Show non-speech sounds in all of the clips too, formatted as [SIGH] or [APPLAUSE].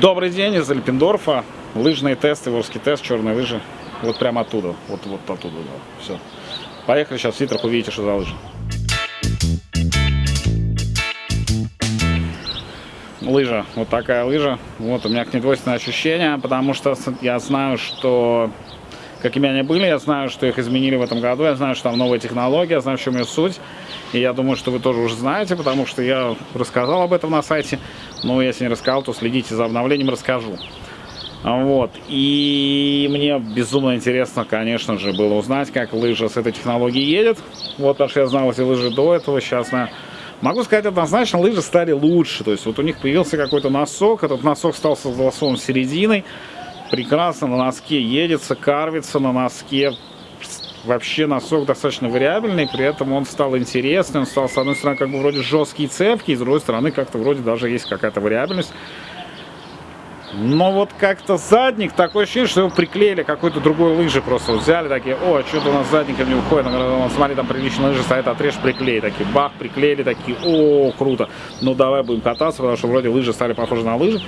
Добрый день из Альпендорфа. Лыжные тесты, ворский тест, черные лыжи. Вот прямо оттуда. Вот, вот оттуда, да. Все. Поехали сейчас в Ситрах, увидите, что за лыжи. Лыжа. Вот такая лыжа. Вот у меня к ней двойственное ощущение, потому что я знаю, что какими они были, я знаю, что их изменили в этом году, я знаю, что там новая технология, я знаю, в чем ее суть. И я думаю, что вы тоже уже знаете, потому что я рассказал об этом на сайте. Но если не рассказал, то следите за обновлением, расскажу. Вот. И мне безумно интересно, конечно же, было узнать, как лыжа с этой технологией едет. Вот, потому что я знал эти лыжи до этого, сейчас на... Могу сказать однозначно, лыжи стали лучше. То есть вот у них появился какой-то носок, этот носок стал с золотом серединой. Прекрасно на носке едется, карвится на носке, вообще носок достаточно вариабельный, при этом он стал интересный, он стал, с одной стороны, как бы вроде жесткий и с другой стороны, как-то вроде даже есть какая-то вариабельность. Но вот как-то задник, такое ощущение, что его приклеили какой-то другой лыжи просто. Взяли такие, о, что-то у нас задником не уходит. Он, смотри, там приличная лыжа стоит, отрежь, приклей. Такие, бах, приклеили, такие, о, круто. Ну, давай будем кататься, потому что вроде лыжи стали похожи на лыжи.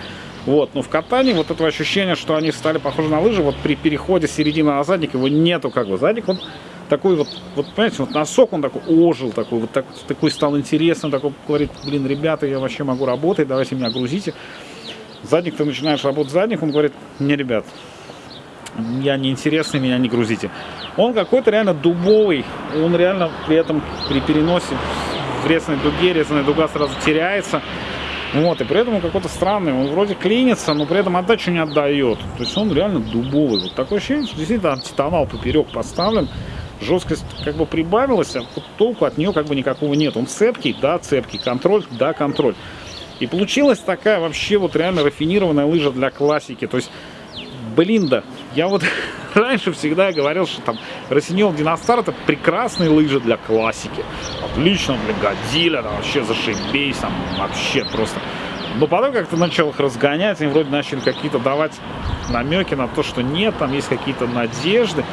Вот, но в катании вот этого ощущения, что они стали похожи на лыжи, вот при переходе с середины на задник его нету как бы. Задник он такой вот, вот понимаете, вот носок он такой ожил, такой вот так, такой стал интересным, такой говорит, блин, ребята, я вообще могу работать, давайте меня грузите. Задник ты начинаешь работать задник, он говорит, не, ребят, я не интересный, меня не грузите. Он какой-то реально дубовый, он реально при этом при переносе в резной дуге, резаная дуга сразу теряется. Вот, и при этом он какой-то странный, он вроде клинится, но при этом отдачу не отдает. То есть он реально дубовый. Вот такое ощущение, что действительно антитонал поперек поставлен. Жесткость как бы прибавилась, а вот толку от нее как бы никакого нет. Он цепкий, да, цепкий, контроль, да, контроль. И получилась такая вообще вот реально рафинированная лыжа для классики. То есть, блин, да, я вот [LAUGHS] раньше всегда говорил, что там Росиньол Династар это прекрасные лыжи для классики. Отлично для Годзилля, там вообще зашибись, там вообще просто. Но потом как-то начал их разгонять, они вроде начали какие-то давать намеки на то, что нет, там есть какие-то надежды.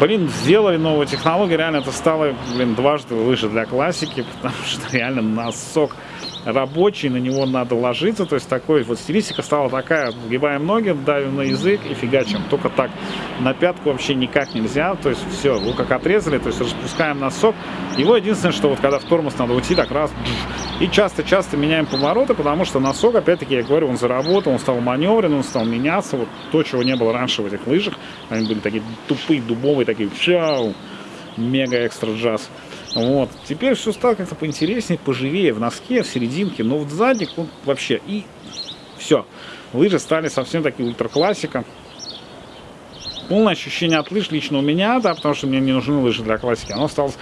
Блин, сделали новую технологию, реально это стало, блин, дважды лыжи для классики, потому [LAUGHS] что реально носок рабочий, на него надо ложиться, то есть такой вот стилистика стала такая, сгибаем ноги, давим на язык и фигачим, только так, на пятку вообще никак нельзя, то есть все, его как отрезали, то есть распускаем носок, его единственное, что вот когда в тормоз надо уйти, так раз, и часто-часто меняем повороты, потому что носок, опять-таки, я говорю, он заработал, он стал маневренным, он стал меняться, вот то, чего не было раньше в этих лыжах, они были такие тупые, дубовые, такие, чау, мега экстра джаз. Вот. Теперь все стало как-то поинтереснее, поживее в носке, в серединке, но вот задник он вообще и все. Лыжи стали совсем такие ультраклассика. Полное ощущение от лыж лично у меня, да, потому что мне не нужны лыжи для классики. Оно стало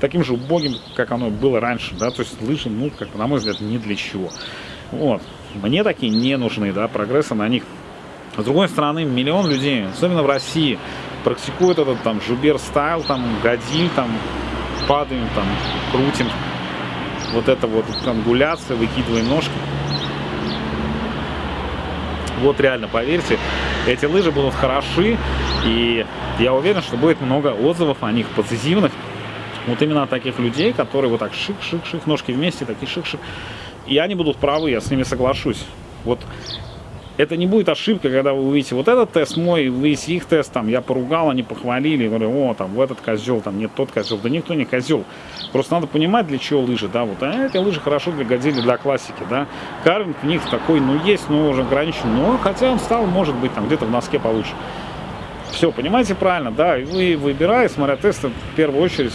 таким же убогим, как оно было раньше, да, то есть лыжи, ну, как на мой взгляд, не для чего. Вот. Мне такие не нужны, да, прогресса на них. С другой стороны, миллион людей, особенно в России, практикуют этот там жубер стайл, там годиль, там падаем, там, крутим. Вот это вот ангуляция, выкидываем ножки. Вот реально, поверьте, эти лыжи будут хороши. И я уверен, что будет много отзывов о них позитивных. Вот именно таких людей, которые вот так шик-шик-шик, ножки вместе, такие шик-шик. И они будут правы, я с ними соглашусь. Вот это не будет ошибка, когда вы увидите вот этот тест мой, вы их тест, там, я поругал, они похвалили, говорю, о, там, в этот козел, там, нет, тот козел. Да никто не козел. Просто надо понимать, для чего лыжи, да, вот, а эти лыжи хорошо для годили для классики, да. Карвинг в них такой, ну, есть, но уже ограничен, но хотя он стал, может быть, там, где-то в носке получше. Все, понимаете правильно, да, и вы, выбирая, смотря тесты, в первую очередь,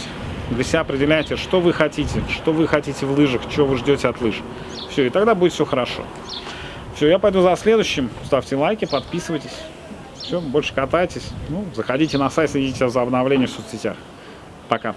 для себя определяйте, что вы хотите, что вы хотите в лыжах, что вы ждете от лыж. Все, и тогда будет все хорошо. Все, я пойду за следующим. Ставьте лайки, подписывайтесь. Все, больше катайтесь. Ну, заходите на сайт, следите за обновлением в соцсетях. Пока.